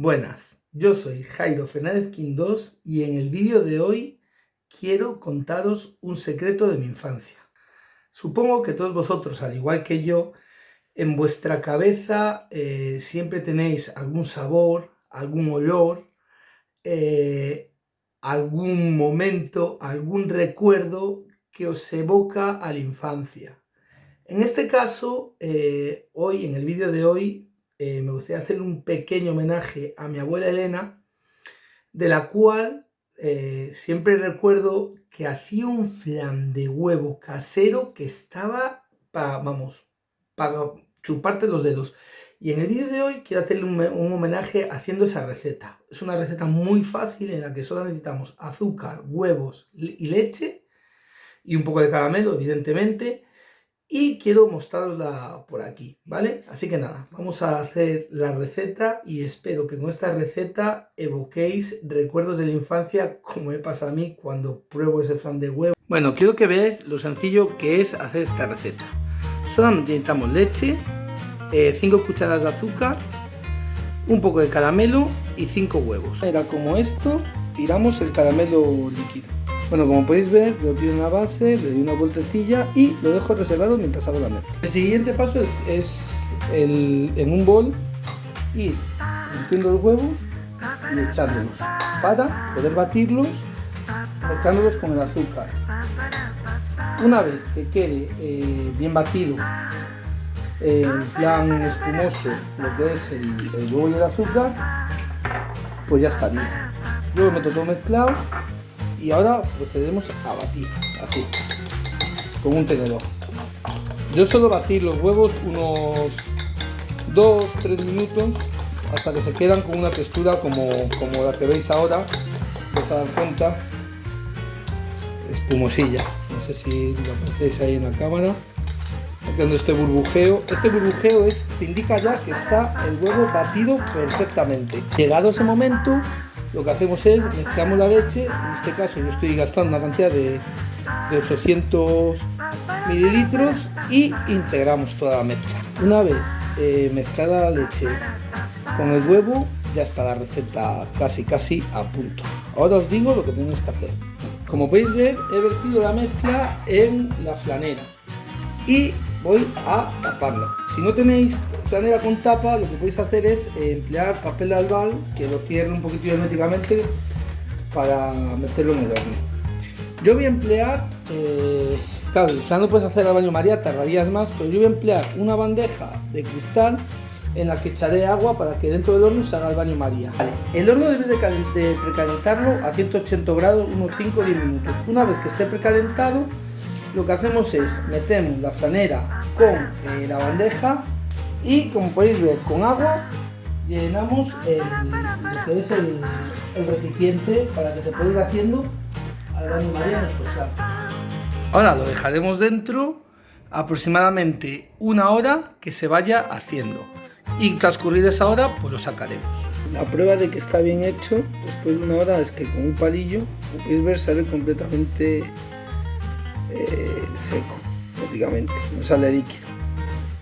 Buenas, yo soy Jairo Fernández Quindós y en el vídeo de hoy quiero contaros un secreto de mi infancia. Supongo que todos vosotros, al igual que yo, en vuestra cabeza eh, siempre tenéis algún sabor, algún olor, eh, algún momento, algún recuerdo que os evoca a la infancia. En este caso, eh, hoy, en el vídeo de hoy, eh, me gustaría hacer un pequeño homenaje a mi abuela Elena, de la cual eh, siempre recuerdo que hacía un flan de huevo casero que estaba para, vamos, para chuparte los dedos. Y en el vídeo de hoy quiero hacerle un, homenaje haciendo esa receta. Es una receta muy fácil en la que solo necesitamos azúcar, huevos y leche y un poco de caramelo, evidentemente y quiero mostrarla por aquí, ¿vale? Así que nada, vamos a hacer la receta y espero que con esta receta evoquéis recuerdos de la infancia como me pasa a mí cuando pruebo ese flan de huevo. Bueno, quiero que veáis lo sencillo que es hacer esta receta. Solamente necesitamos leche, 5 eh, cucharadas de azúcar, un poco de caramelo y 5 huevos. Era como esto, tiramos el caramelo líquido. Bueno, como podéis ver, lo tiro en la base, le doy una vueltecilla y lo dejo reservado mientras hago la mezcla. El siguiente paso es, en un bol ir metiendo los huevos y echándolos para poder batirlos mezclándolos con el azúcar. Una vez que quede eh, bien batido, en plan espumoso, lo que es el, el huevo y el azúcar, pues ya estaría. Yo lo meto todo mezclado y ahora procedemos a batir, así, con un tenedor. Yo suelo batir los huevos unos 2-3 minutos hasta que se quedan con una textura como, como la que veis ahora, os dar cuenta, espumosilla. No sé si lo apreciáis ahí en la cámara. Haciendo este burbujeo. Este burbujeo es, te indica ya que está el huevo batido perfectamente. Llegado ese momento, lo que hacemos es mezclamos la leche, en este caso yo estoy gastando una cantidad de, 800 mililitros y integramos toda la mezcla. Una vez eh, mezclada la leche con el huevo, ya está la receta casi casi a punto. Ahora os digo lo que tenéis que hacer. Como podéis ver, he vertido la mezcla en la flanera y voy a taparla. Si no tenéis flanera con tapa, lo que podéis hacer es eh, emplear papel de albal que lo cierre un poquito herméticamente para meterlo en el horno. Yo voy a emplear, eh, claro, ya no puedes hacer al baño María, tardarías más, pero yo voy a emplear una bandeja de cristal en la que echaré agua para que dentro del horno se haga el baño María. el horno debe de, precalentarlo a 180 grados unos 5 o 10 minutos. Una vez que esté precalentado, lo que hacemos es metemos la flanera con eh, la bandeja y como podéis ver con agua llenamos el, es el, recipiente para que se pueda ir haciendo al baño María nuestro Ahora lo dejaremos dentro aproximadamente una hora que se vaya haciendo y transcurrida esa hora pues lo sacaremos. La prueba de que está bien hecho después de una hora es que con un palillo, como podéis ver, sale completamente eh, seco, prácticamente, no sale líquido.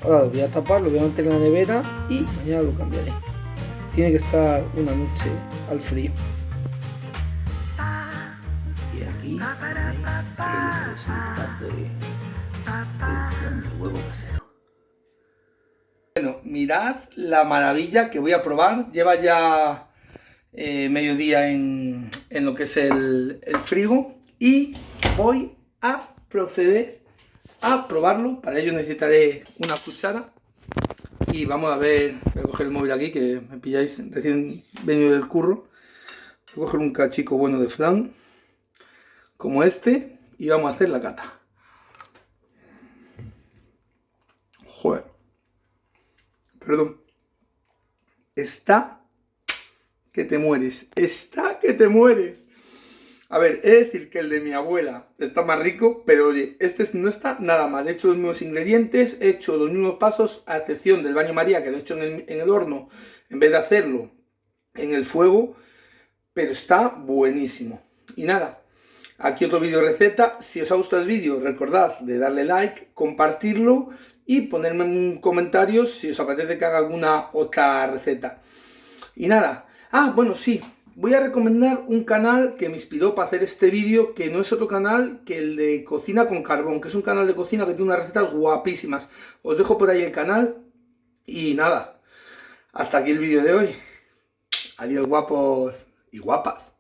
Ahora lo voy a tapar, lo voy a meter en la nevera y mañana lo cambiaré. Tiene que estar una noche al frío. Y aquí tenéis el resultado del flan de huevo casero. Bueno, mirad la maravilla que voy a probar. Lleva ya eh, mediodía en, en, lo que es el, el frigo y voy a proceder a probarlo. Para ello necesitaré una cuchara. Y vamos a ver, voy a coger el móvil aquí que me pilláis recién venido del curro. Voy a coger un cachico bueno de flan, como este, y vamos a hacer la cata. Joder. Perdón. Está que te mueres. Está que te mueres. A ver, he de decir que el de mi abuela está más rico, pero oye, este no está nada mal. He hecho los mismos ingredientes, he hecho los mismos pasos, a excepción del baño María, que lo he hecho en el, horno, en vez de hacerlo en el fuego, pero está buenísimo. Y nada, aquí otro vídeo receta. Si os ha gustado el vídeo, recordad de darle like, compartirlo y ponerme un comentario si os apetece que haga alguna otra receta. Y nada, ah, bueno, sí, voy a recomendar un canal que me inspiró para hacer este vídeo, que no es otro canal que el de Cocina con Carbón, que es un canal de cocina que tiene unas recetas guapísimas. Os dejo por ahí el canal y nada, hasta aquí el vídeo de hoy. Adiós guapos y guapas.